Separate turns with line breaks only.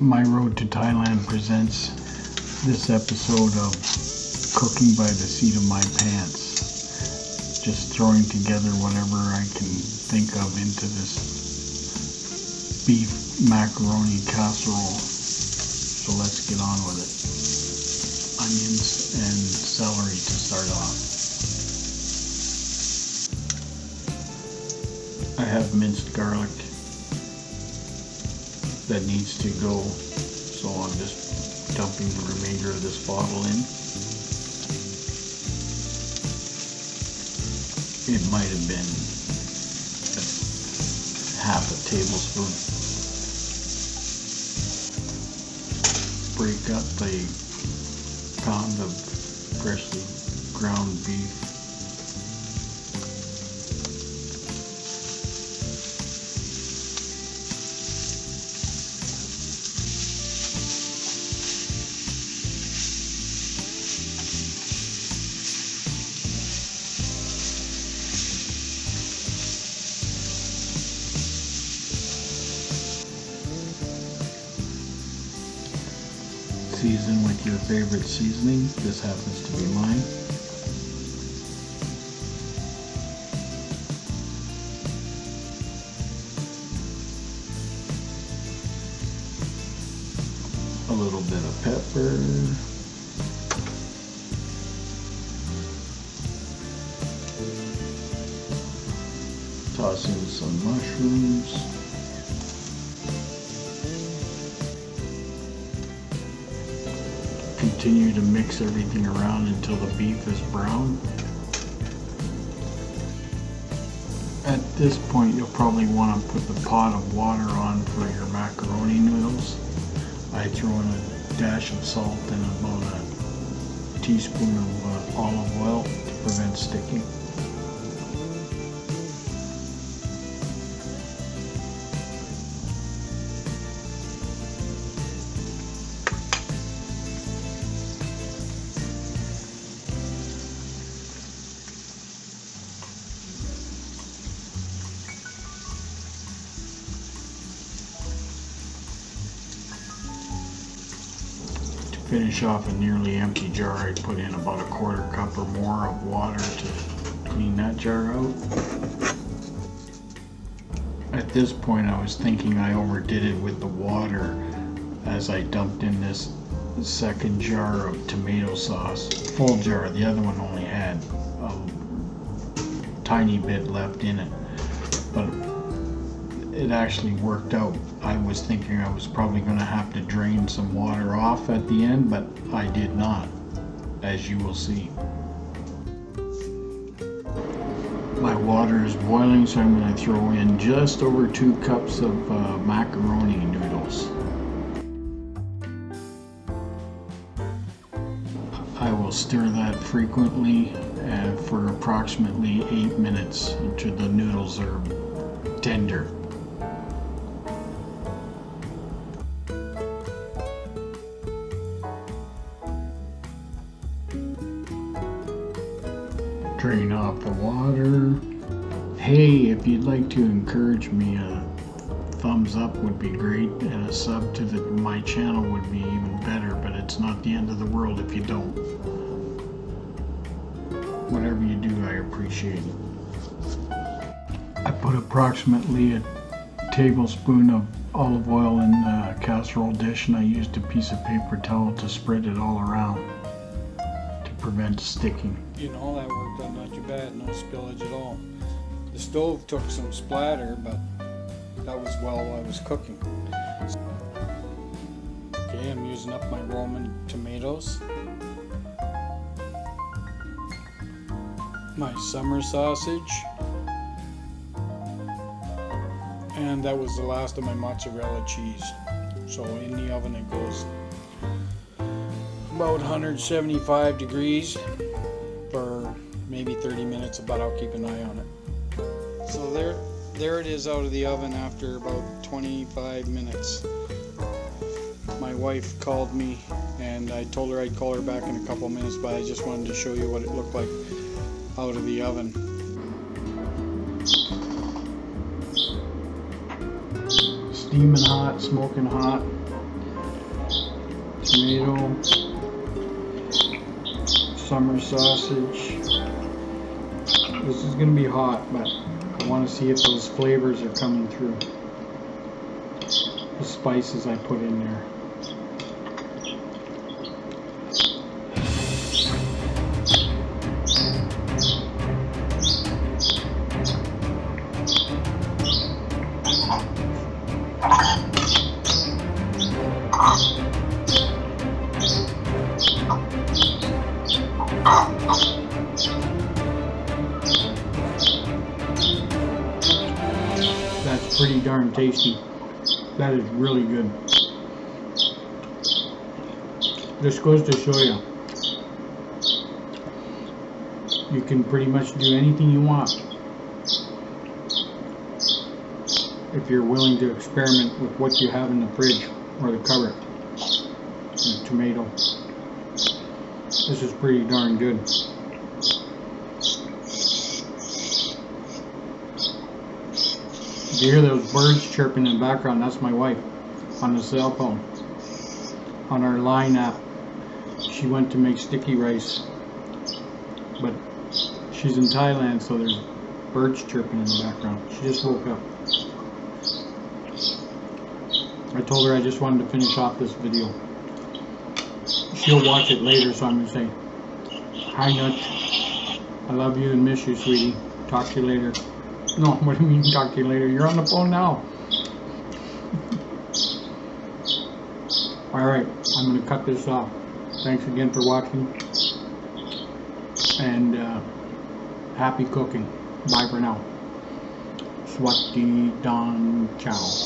My Road to Thailand presents this episode of Cooking by the Seat of My Pants. Just throwing together whatever I can think of into this beef macaroni casserole. So let's get on with it. Onions and celery to start off. I have minced garlic that needs to go. So I'm just dumping the remainder of this bottle in. It might have been half a tablespoon. Break up a pound of freshly ground beef with your favorite seasoning. This happens to be mine. A little bit of pepper. Toss in some mushrooms. Continue to mix everything around until the beef is brown. At this point you'll probably want to put the pot of water on for your macaroni noodles. I throw in a dash of salt and about a teaspoon of uh, olive oil to prevent sticking. Finish off a nearly empty jar, I put in about a quarter cup or more of water to clean that jar out. At this point I was thinking I overdid it with the water as I dumped in this second jar of tomato sauce. Full jar, the other one only had a tiny bit left in it. But it actually worked out. I was thinking I was probably going to have to drain some water off at the end, but I did not, as you will see. My water is boiling, so I'm going to throw in just over two cups of uh, macaroni noodles. I will stir that frequently uh, for approximately eight minutes until the noodles are tender. Drain off the water. Hey, if you'd like to encourage me, a thumbs up would be great, and a sub to the, my channel would be even better, but it's not the end of the world if you don't. Whatever you do, I appreciate it. I put approximately a tablespoon of olive oil in the casserole dish, and I used a piece of paper towel to spread it all around prevent sticking.
You know, that worked out not too bad, no spillage at all. The stove took some splatter, but that was while I was cooking. Okay, I'm using up my Roman tomatoes. My summer sausage. And that was the last of my mozzarella cheese. So in the oven it goes about 175 degrees for maybe 30 minutes but I'll keep an eye on it. So there there it is out of the oven after about 25 minutes. My wife called me and I told her I'd call her back in a couple minutes but I just wanted to show you what it looked like out of the oven.
Steaming hot smoking hot.
Tomato, summer sausage. This is gonna be hot, but I want to see if those flavors are coming through. The spices I put in there. That's pretty darn tasty. That is really good. This goes to show you. You can pretty much do anything you want. If you're willing to experiment with what you have in the fridge or the cupboard. The tomato. This is pretty darn good. If you hear those birds chirping in the background, that's my wife on the cell phone. On our line app. She went to make sticky rice. But she's in Thailand, so there's birds chirping in the background. She just woke up. I told her I just wanted to finish off this video. She'll watch it later, so I'm gonna say, Hi Nutch. I love you and miss you, sweetie. Talk to you later. No, what do you mean talk to you later? You're on the phone now. Alright, I'm going to cut this off. Thanks again for watching. And uh, happy cooking. Bye for now. Swati Don Chow.